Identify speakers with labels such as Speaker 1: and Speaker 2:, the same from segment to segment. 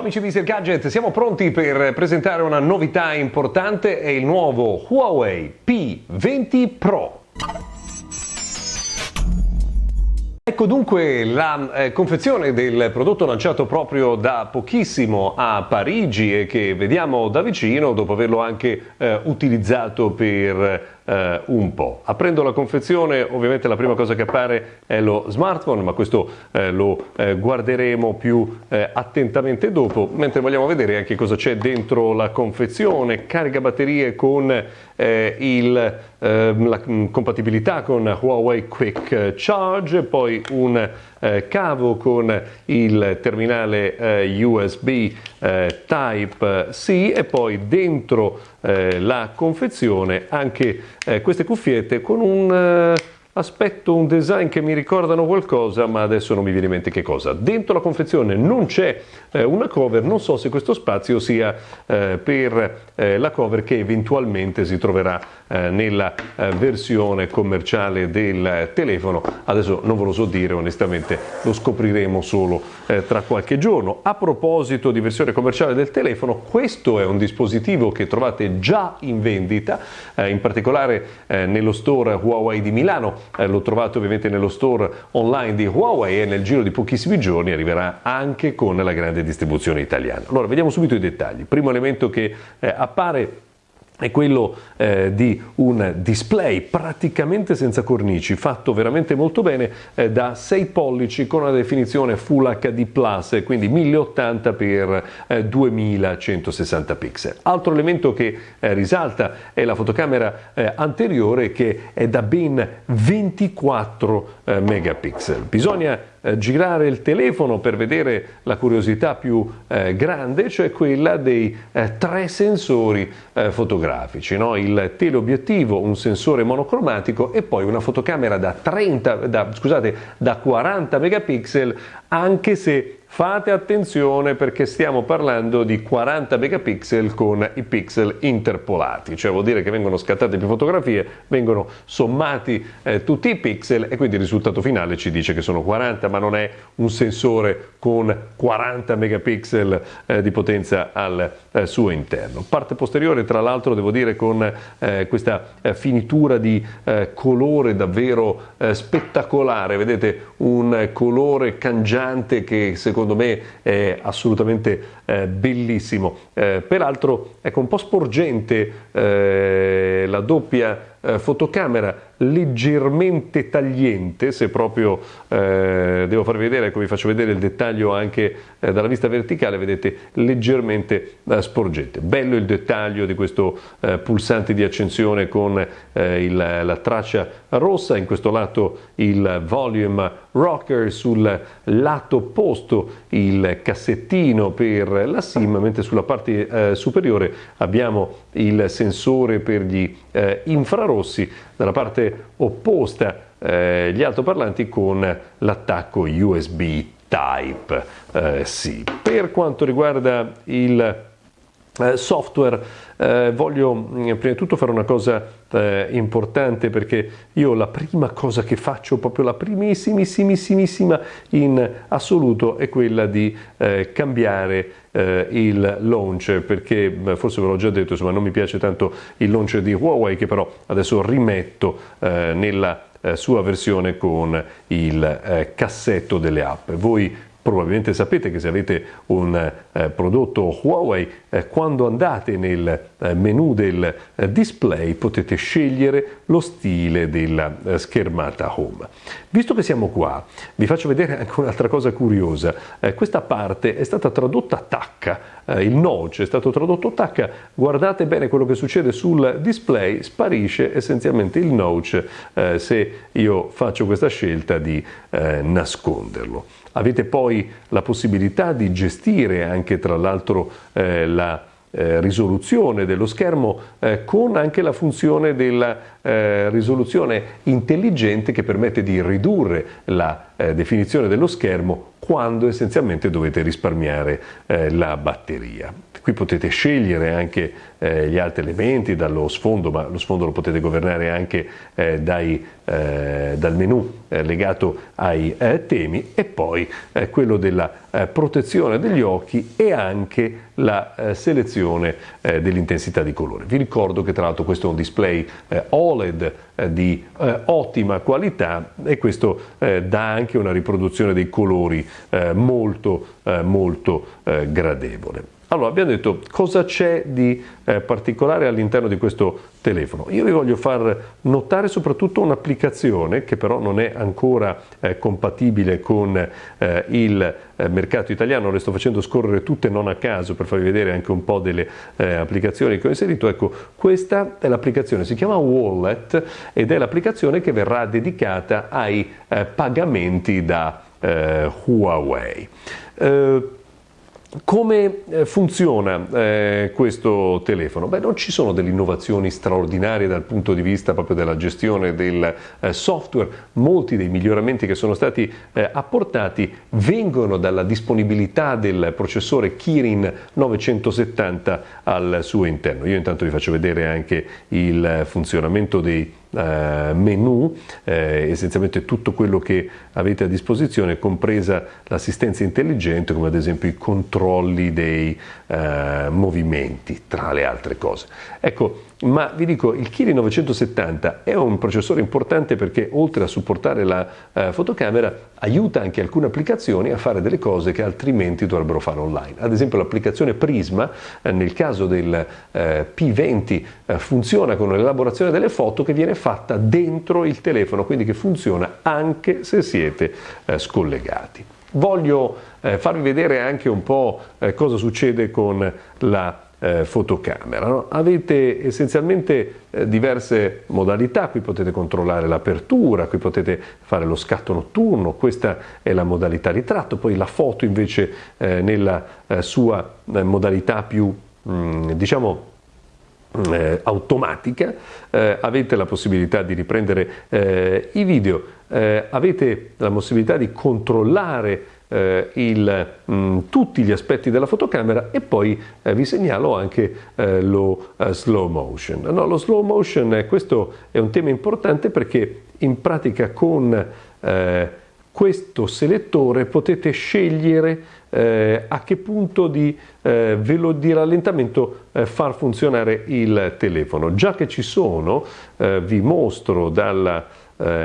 Speaker 1: Amici di Sir Gadget, siamo pronti per presentare una novità importante, è il nuovo Huawei P20 Pro. Ecco dunque la eh, confezione del prodotto lanciato proprio da pochissimo a Parigi e che vediamo da vicino dopo averlo anche eh, utilizzato per eh, un po'. Aprendo la confezione ovviamente la prima cosa che appare è lo smartphone, ma questo eh, lo eh, guarderemo più eh, attentamente dopo, mentre vogliamo vedere anche cosa c'è dentro la confezione, carica batterie con eh, il, ehm, la compatibilità con Huawei Quick Charge, poi un eh, cavo con il terminale eh, USB eh, Type-C e poi dentro eh, la confezione anche eh, queste cuffiette con un eh, aspetto un design che mi ricordano qualcosa ma adesso non mi viene in mente che cosa. Dentro la confezione non c'è eh, una cover, non so se questo spazio sia eh, per eh, la cover che eventualmente si troverà eh, nella eh, versione commerciale del telefono, adesso non ve lo so dire onestamente, lo scopriremo solo eh, tra qualche giorno. A proposito di versione commerciale del telefono, questo è un dispositivo che trovate già in vendita, in particolare nello store Huawei di Milano, l'ho trovato ovviamente nello store online di Huawei e nel giro di pochissimi giorni arriverà anche con la grande distribuzione italiana. Allora, vediamo subito i dettagli. Primo elemento che eh, appare è quello eh, di un display praticamente senza cornici, fatto veramente molto bene eh, da 6 pollici con una definizione Full HD+, quindi 1080 x 2160 pixel. Altro elemento che eh, risalta è la fotocamera eh, anteriore che è da ben 24 eh, megapixel. Bisogna eh, girare il telefono per vedere la curiosità più eh, grande, cioè quella dei eh, tre sensori eh, fotografici, no? il teleobiettivo, un sensore monocromatico e poi una fotocamera da, 30, da, scusate, da 40 megapixel, anche se Fate attenzione perché stiamo parlando di 40 megapixel con i pixel interpolati, cioè vuol dire che vengono scattate più fotografie, vengono sommati eh, tutti i pixel e quindi il risultato finale ci dice che sono 40, ma non è un sensore con 40 megapixel eh, di potenza al eh, suo interno. Parte posteriore, tra l'altro, devo dire con eh, questa eh, finitura di eh, colore davvero spettacolare, vedete un colore cangiante che secondo secondo me è assolutamente eh, bellissimo. Eh, peraltro ecco un po' sporgente eh, la doppia eh, fotocamera leggermente tagliente, se proprio eh, devo farvi vedere, ecco vi faccio vedere il dettaglio anche dalla vista verticale, vedete leggermente sporgente. Bello il dettaglio di questo pulsante di accensione con il, la traccia rossa, in questo lato il volume rocker, sul lato opposto il cassettino per la SIM, mentre sulla parte superiore abbiamo il sensore per gli infrarossi infrarossi, dalla parte opposta eh, gli altoparlanti con l'attacco USB Type eh. Per quanto riguarda il eh, software eh, voglio mm, prima di tutto fare una cosa eh, importante perché io la prima cosa che faccio, proprio la primissimissima in assoluto è quella di eh, cambiare eh, il launcher perché forse ve l'ho già detto insomma non mi piace tanto il launcher di Huawei che però adesso rimetto eh, nella sua versione con il cassetto delle app. Voi Probabilmente sapete che se avete un eh, prodotto Huawei, eh, quando andate nel eh, menu del eh, display potete scegliere lo stile della eh, schermata home. Visto che siamo qua, vi faccio vedere anche un'altra cosa curiosa. Eh, questa parte è stata tradotta a tacca, il notch è stato tradotto a tacca. Guardate bene quello che succede sul display, sparisce essenzialmente il notch se io faccio questa scelta di nasconderlo. Avete poi la possibilità di gestire anche tra l'altro eh, la eh, risoluzione dello schermo eh, con anche la funzione della eh, risoluzione intelligente che permette di ridurre la eh, definizione dello schermo quando essenzialmente dovete risparmiare eh, la batteria. Qui potete scegliere anche eh, gli altri elementi dallo sfondo, ma lo sfondo lo potete governare anche eh, dai, eh, dal menu eh, legato ai eh, temi e poi eh, quello della protezione degli occhi e anche la selezione dell'intensità di colore. Vi ricordo che tra l'altro questo è un display OLED di ottima qualità e questo dà anche una riproduzione dei colori molto molto gradevole. Allora, abbiamo detto cosa c'è di eh, particolare all'interno di questo telefono. Io vi voglio far notare soprattutto un'applicazione che però non è ancora eh, compatibile con eh, il eh, mercato italiano, le sto facendo scorrere tutte non a caso per farvi vedere anche un po' delle eh, applicazioni che ho inserito. Ecco, questa è l'applicazione, si chiama Wallet ed è l'applicazione che verrà dedicata ai eh, pagamenti da Huawei. Come eh, funziona eh, questo telefono? Beh, non ci sono delle innovazioni straordinarie dal punto di vista proprio della gestione del eh, software, molti dei miglioramenti che sono stati eh, apportati vengono dalla disponibilità del processore Kirin 970 al suo interno. Io intanto vi faccio vedere anche il funzionamento dei eh, menu, eh, essenzialmente tutto quello che avete a disposizione, compresa l'assistenza intelligente, come ad esempio i controlli dei eh, movimenti, tra le altre cose. Ecco, ma vi dico, il Kiri 970 è un processore importante perché oltre a supportare la eh, fotocamera aiuta anche alcune applicazioni a fare delle cose che altrimenti dovrebbero fare online. Ad esempio l'applicazione Prisma, eh, nel caso del eh, P20, eh, funziona con l'elaborazione delle foto che viene fatta dentro il telefono, quindi che funziona anche se siete eh, scollegati. Voglio eh, farvi vedere anche un po' cosa succede con la eh, fotocamera. No? Avete essenzialmente eh, diverse modalità, qui potete controllare l'apertura, qui potete fare lo scatto notturno, questa è la modalità ritratto, poi la foto invece eh, nella eh, sua eh, modalità più mh, mm, diciamo eh, automatica, avete la possibilità di riprendere i video, avete la possibilità di controllare eh, il, mh, mm, tutti gli aspetti della fotocamera e poi eh, vi segnalo anche eh, lo eh, slow motion. No, lo slow motion, eh, questo è un tema importante perché in pratica con eh, questo selettore potete scegliere eh, a che punto di, eh, di rallentamento eh, far funzionare il telefono. Già che ci sono, vi mostro dalla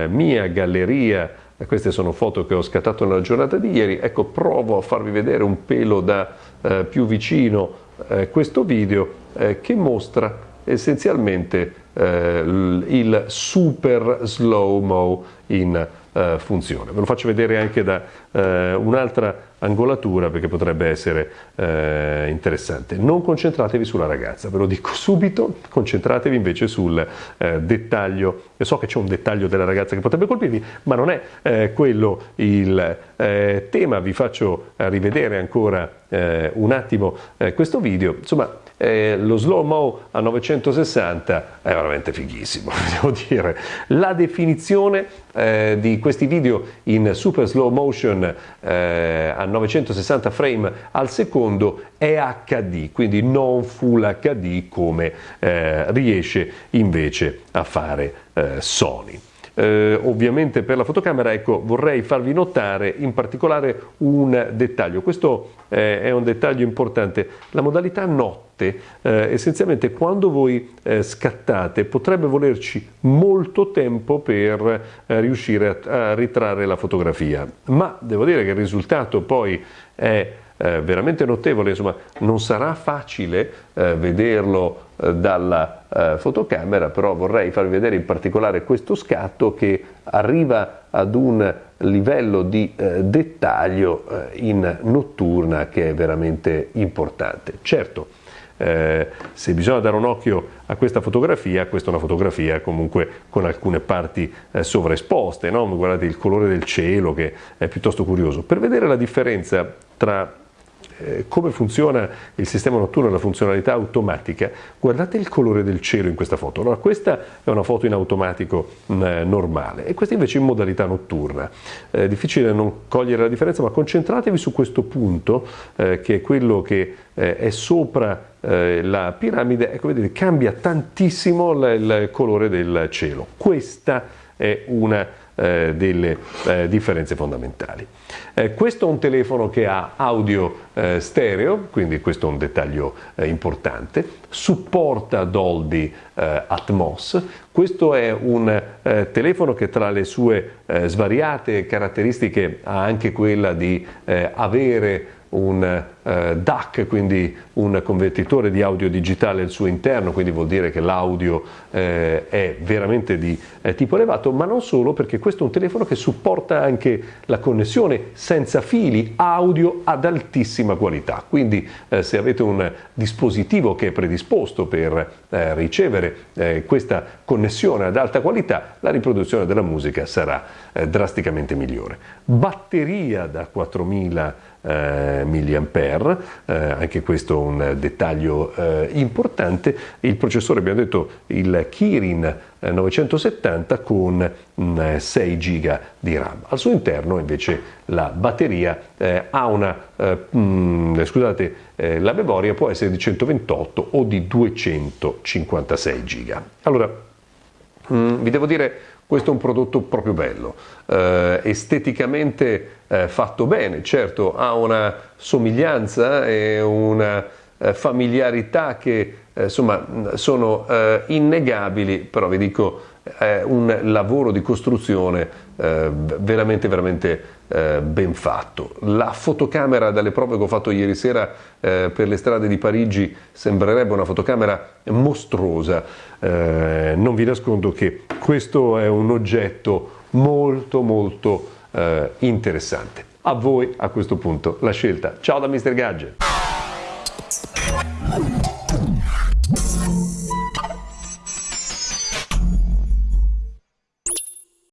Speaker 1: mia galleria queste sono foto che ho scattato nella giornata di ieri, ecco provo a farvi vedere un pelo da eh, più vicino eh, questo video eh, che mostra essenzialmente eh, il super slow-mo in eh, funzione. Ve lo faccio vedere anche da eh, un'altra angolatura perché potrebbe essere eh, interessante. Non concentratevi sulla ragazza, ve lo dico subito, concentratevi invece sul eh, dettaglio. Io so che c'è un dettaglio della ragazza che potrebbe colpirvi, ma non è eh, quello il eh, tema. Vi faccio rivedere ancora un attimo questo video. Insomma, eh, lo slow mo a 960 è veramente fighissimo, devo dire. La definizione eh, di questi video in super slow motion eh, a 960 frame al secondo è HD, quindi non full HD come eh, riesce invece a fare eh, Sony. Eh, ovviamente per la fotocamera ecco, vorrei farvi notare in particolare un dettaglio, questo eh, è un dettaglio importante, la modalità notte eh, essenzialmente quando voi eh, scattate potrebbe volerci molto tempo per eh, riuscire a, a ritrarre la fotografia, ma devo dire che il risultato poi è eh, veramente notevole, insomma non sarà facile eh, vederlo eh, dalla eh, fotocamera, però vorrei farvi vedere in particolare questo scatto che arriva ad un livello di eh, dettaglio eh, in notturna che è veramente importante. Certo, eh, se bisogna dare un occhio a questa fotografia, questa è una fotografia comunque con alcune parti eh, sovraesposte, no? guardate il colore del cielo che è piuttosto curioso. Per vedere la differenza tra come funziona il sistema notturno e la funzionalità automatica, guardate il colore del cielo in questa foto. Allora, questa è una foto in automatico mh, mm, normale e questa invece in modalità notturna. È eh, difficile non cogliere la differenza, ma concentratevi su questo punto eh, che è quello che eh, è sopra eh, la piramide, ecco vedete cambia tantissimo il colore del cielo. Questa è una eh, delle eh, differenze fondamentali. Eh, questo è un telefono che ha audio eh, stereo, quindi questo è un dettaglio eh, importante, supporta Dolby eh, Atmos, questo è un telefono che tra le sue svariate caratteristiche ha anche quella di avere un eh, DAC, quindi un convertitore di audio digitale al suo interno, quindi vuol dire che l'audio eh, è veramente di eh, tipo elevato, ma non solo perché questo è un telefono che supporta anche la connessione senza fili audio ad altissima qualità, quindi eh, se avete un dispositivo che è predisposto per eh, ricevere eh, questa connessione ad alta qualità, la riproduzione della musica sarà drasticamente migliore. Batteria da 4000 eh, mAh, eh, anche questo un dettaglio eh, importante. Il processore abbiamo detto il Kirin 970 con 6 GB di RAM. Al suo interno invece la batteria eh, ha una, eh, mh, mm, scusate, eh, la memoria può essere di 128 o di 256 GB. Allora, mh, mm, vi devo dire questo è un prodotto proprio bello, eh, esteticamente eh, fatto bene, certo ha una somiglianza e una eh, familiarità che eh, insomma sono eh, innegabili, però vi dico è un lavoro di costruzione eh, veramente veramente eh, ben fatto. La fotocamera dalle prove che ho fatto ieri sera eh, per le strade di Parigi sembrerebbe una fotocamera mostruosa. Eh, non vi nascondo che questo è un oggetto molto molto eh, interessante. A voi a questo punto la scelta. Ciao da Mr. Gadget.